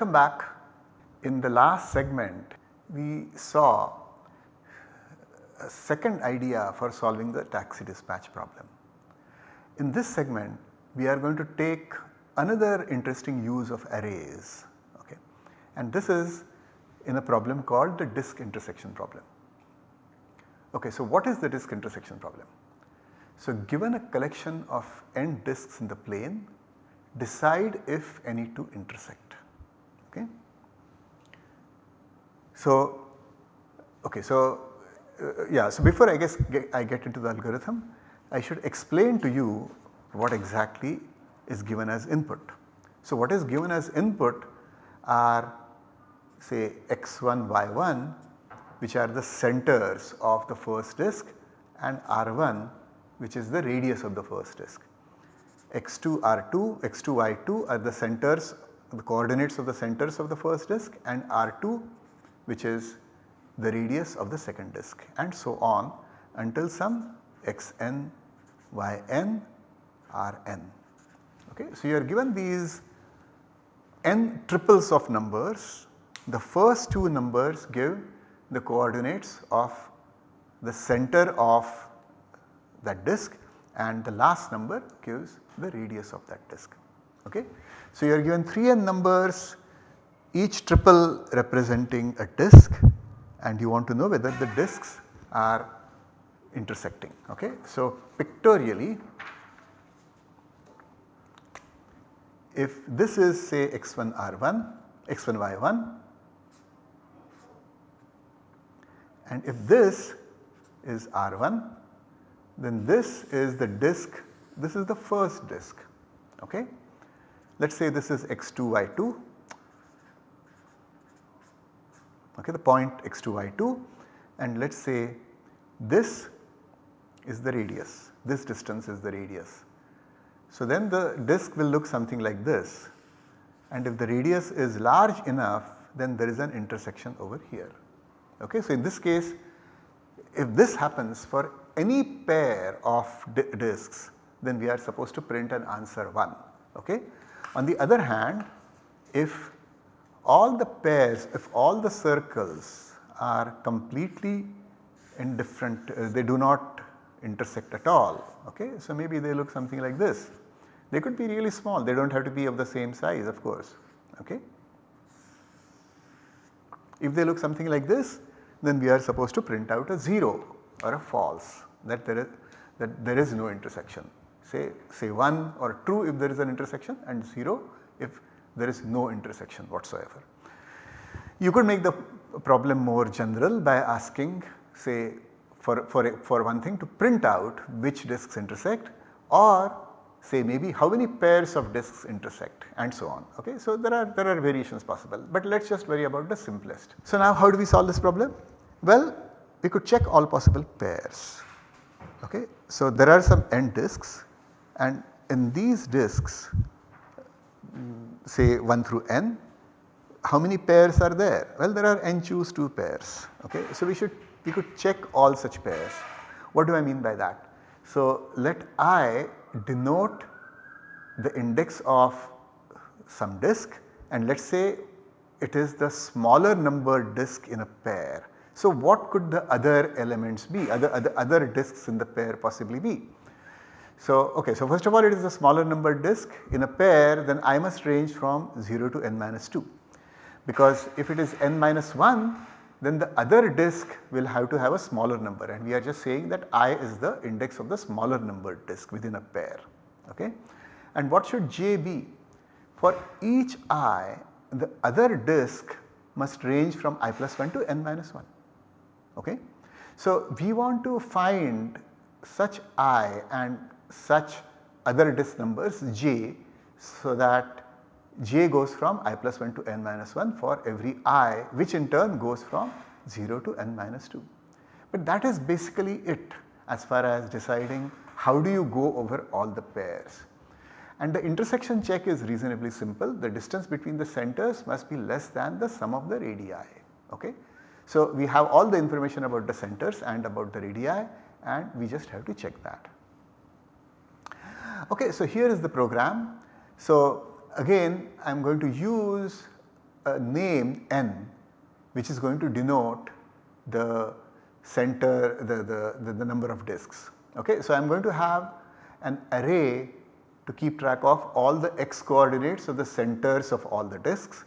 Welcome back. In the last segment we saw a second idea for solving the taxi dispatch problem. In this segment we are going to take another interesting use of arrays okay. and this is in a problem called the disk intersection problem. Okay, so what is the disk intersection problem? So given a collection of n disks in the plane decide if any two intersect okay. So, okay, so uh, yeah, so before I guess get, I get into the algorithm I should explain to you what exactly is given as input. So what is given as input are say x1 y1 which are the centers of the first disk and r1 which is the radius of the first disk. x2 r2, x2 y2 are the centers the coordinates of the centers of the first disk and r2 which is the radius of the second disk and so on until some xn, yn, rn. Okay. So, you are given these n triples of numbers, the first two numbers give the coordinates of the center of that disk and the last number gives the radius of that disk. Okay. So, you are given 3 n numbers each triple representing a disk and you want to know whether the disks are intersecting. Okay. So, pictorially if this is say x1 r1, x1 y1 and if this is r1 then this is the disk this is the first disk okay. Let us say this is x2 y2 okay the point x2 y2 and let us say this is the radius this distance is the radius so then the disk will look something like this and if the radius is large enough then there is an intersection over here. Okay. So in this case if this happens for any pair of disks then we are supposed to print an answer 1. Okay. On the other hand if all the pairs if all the circles are completely indifferent uh, they do not intersect at all okay. So maybe they look something like this they could be really small, they do not have to be of the same size of course. Okay. If they look something like this then we are supposed to print out a 0 or a false that there is that there is no intersection say say 1 or true if there is an intersection and 0 if there is no intersection whatsoever. You could make the problem more general by asking say for, for, for one thing to print out which disks intersect or say maybe how many pairs of disks intersect and so on. Okay. So, there are there are variations possible, but let us just worry about the simplest. So, now how do we solve this problem? Well, we could check all possible pairs. Okay. So, there are some n disks and in these disks say 1 through n how many pairs are there? Well, there are n choose 2 pairs. Okay. So, we should we could check all such pairs. What do I mean by that? So, let i denote the index of some disk and let us say it is the smaller number disk in a pair. So, what could the other elements be other, other, other disks in the pair possibly be? So, okay, so first of all it is a smaller number disk in a pair then I must range from 0 to n minus 2 because if it is n minus 1 then the other disk will have to have a smaller number and we are just saying that i is the index of the smaller number disk within a pair. Okay? And what should j be? For each i the other disk must range from i plus 1 to n minus 1. Okay? So, we want to find such i and such other disk numbers j so that j goes from i plus 1 to n minus 1 for every i which in turn goes from 0 to n minus 2. But that is basically it as far as deciding how do you go over all the pairs. And the intersection check is reasonably simple the distance between the centers must be less than the sum of the radii. Okay? So, we have all the information about the centers and about the radii and we just have to check that. Okay, so here is the program. So, again I am going to use a name n which is going to denote the center the, the, the, the number of disks. Okay. So, I am going to have an array to keep track of all the x coordinates of the centers of all the disks,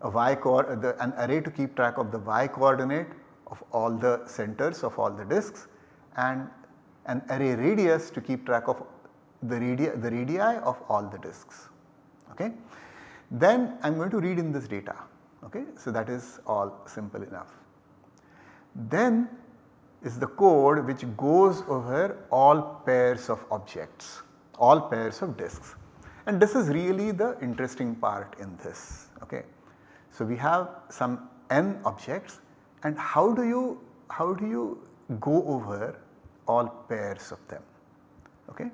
a y the, an array to keep track of the y coordinate of all the centers of all the disks and an array radius to keep track of the radii, the radii of all the disks. Okay. Then I am going to read in this data. Okay. So, that is all simple enough. Then is the code which goes over all pairs of objects, all pairs of disks and this is really the interesting part in this. Okay. So, we have some n objects and how do you how do you go over all pairs of them. Okay.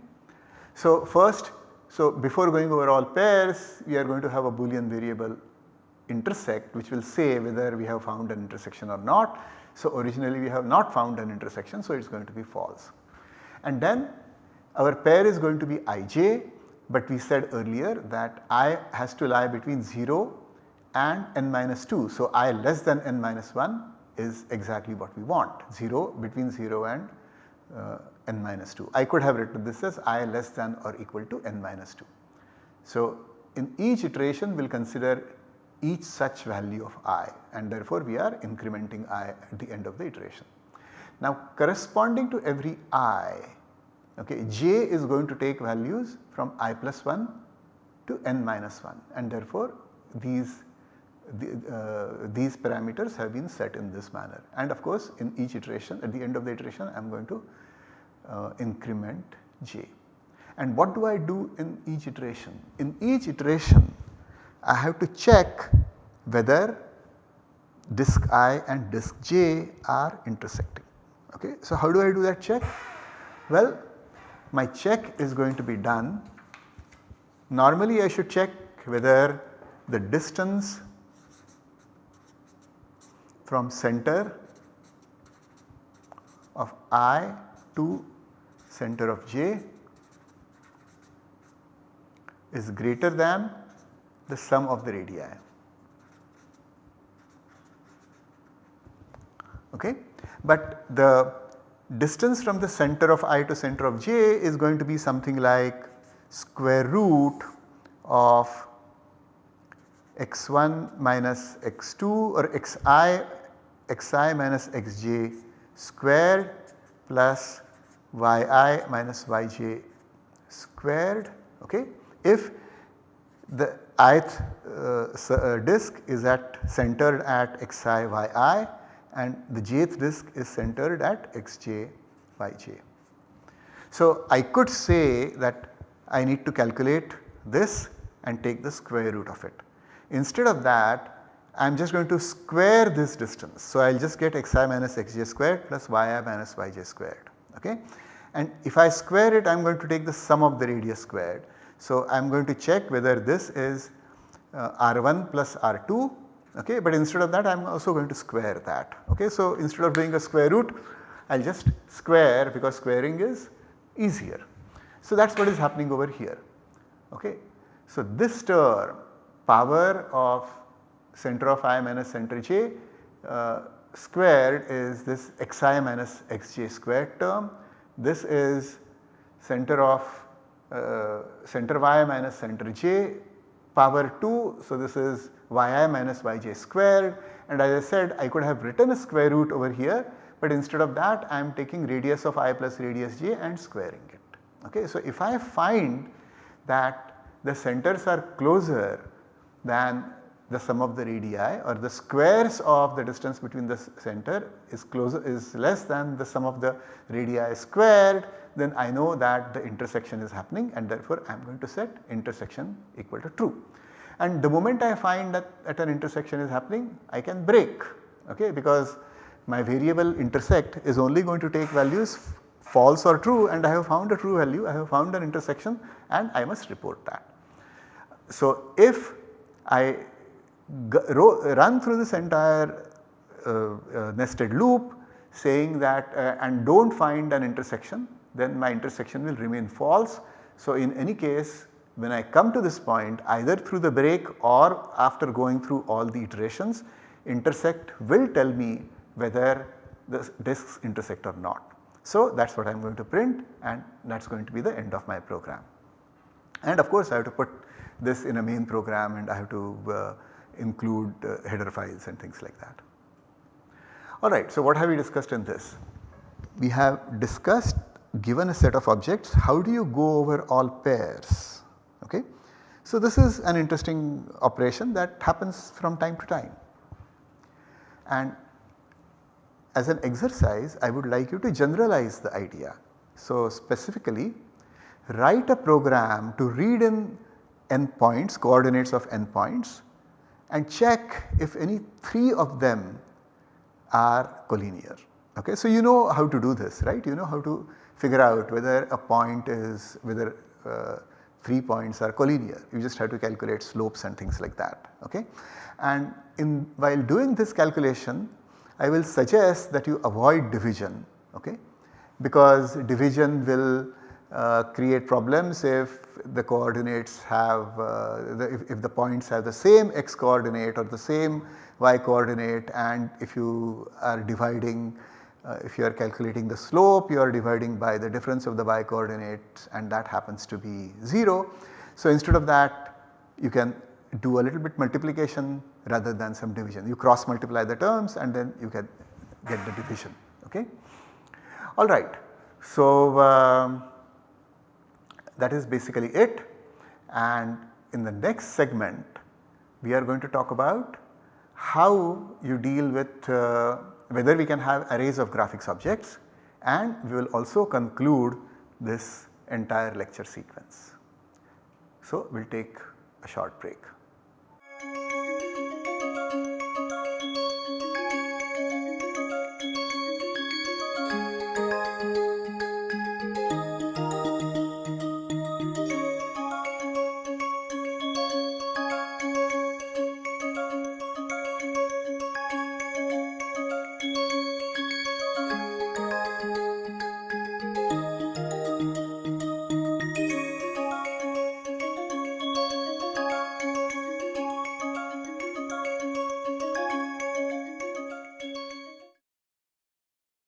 So, first so before going over all pairs we are going to have a boolean variable intersect which will say whether we have found an intersection or not. So originally we have not found an intersection so it is going to be false. And then our pair is going to be ij but we said earlier that i has to lie between 0 and n minus 2. So i less than n minus 1 is exactly what we want 0 between 0 and uh, n minus 2. I could have written this as i less than or equal to n minus 2. So in each iteration we will consider each such value of i and therefore we are incrementing i at the end of the iteration. Now corresponding to every i okay, j is going to take values from i plus 1 to n minus 1 and therefore these the, uh, these parameters have been set in this manner and of course in each iteration at the end of the iteration I am going to uh, increment j. And what do I do in each iteration? In each iteration I have to check whether disk i and disk j are intersecting. Okay. So, how do I do that check? Well, my check is going to be done. Normally I should check whether the distance from center of i to center of j is greater than the sum of the radii. Okay. But the distance from the center of i to center of j is going to be something like square root of x1 minus x2 or xi xi minus xj square plus yi minus yj squared okay. If the ith uh, uh, disk is at centered at xi yi and the jth disk is centered at xj yj. So, I could say that I need to calculate this and take the square root of it. Instead of that I am just going to square this distance. So, I will just get xi minus xj squared plus yi minus yj squared okay. And if I square it I am going to take the sum of the radius squared. So, I am going to check whether this is uh, r1 plus r2 okay, but instead of that I am also going to square that okay. So, instead of doing a square root I will just square because squaring is easier. So, that is what is happening over here okay. So, this term power of center of i minus center j uh, squared is this xi minus xj squared term. This is center of uh, center y minus center j power 2. So, this is yi minus yj squared and as I said I could have written a square root over here but instead of that I am taking radius of i plus radius j and squaring it. Okay. So, if I find that the centers are closer than the sum of the radii or the squares of the distance between the center is closer is less than the sum of the radii squared then I know that the intersection is happening and therefore I am going to set intersection equal to true. And the moment I find that at an intersection is happening I can break okay because my variable intersect is only going to take values false or true and I have found a true value I have found an intersection and I must report that. So if I run through this entire uh, uh, nested loop saying that uh, and do not find an intersection then my intersection will remain false. So, in any case when I come to this point either through the break or after going through all the iterations intersect will tell me whether the disks intersect or not. So that is what I am going to print and that is going to be the end of my program. And of course I have to put this in a main program and I have to uh, include uh, header files and things like that. Alright, so what have we discussed in this? We have discussed given a set of objects how do you go over all pairs okay. So this is an interesting operation that happens from time to time and as an exercise I would like you to generalize the idea. So specifically write a program to read in endpoints coordinates of endpoints and check if any 3 of them are collinear. Okay. So you know how to do this right you know how to figure out whether a point is whether uh, 3 points are collinear you just have to calculate slopes and things like that okay. And in while doing this calculation I will suggest that you avoid division okay because division will uh, create problems if the coordinates have uh, the, if, if, the points have the same x coordinate or the same y coordinate and if you are dividing uh, if you are calculating the slope you are dividing by the difference of the y coordinates and that happens to be 0. So instead of that you can do a little bit multiplication rather than some division. You cross multiply the terms and then you can get the division okay. Alright. So um, that is basically it and in the next segment we are going to talk about how you deal with uh, whether we can have arrays of graphics objects and we will also conclude this entire lecture sequence. So we will take a short break.